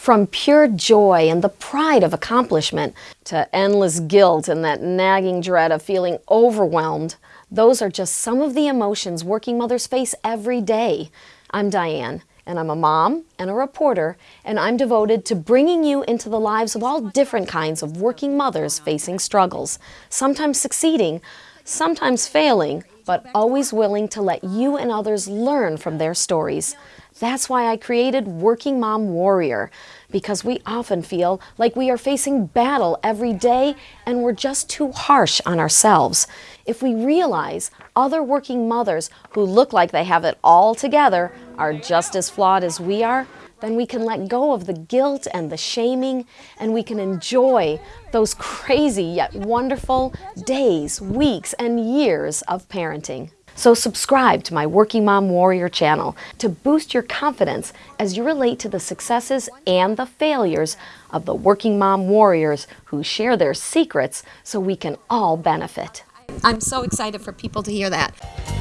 From pure joy and the pride of accomplishment to endless guilt and that nagging dread of feeling overwhelmed, those are just some of the emotions working mothers face every day. I'm Diane, and I'm a mom and a reporter, and I'm devoted to bringing you into the lives of all different kinds of working mothers facing struggles, sometimes succeeding, sometimes failing, but always willing to let you and others learn from their stories. That's why I created Working Mom Warrior, because we often feel like we are facing battle every day and we're just too harsh on ourselves. If we realize other working mothers who look like they have it all together are just as flawed as we are, then we can let go of the guilt and the shaming and we can enjoy those crazy yet wonderful days, weeks, and years of parenting. So subscribe to my Working Mom Warrior channel to boost your confidence as you relate to the successes and the failures of the working mom warriors who share their secrets so we can all benefit. I'm so excited for people to hear that.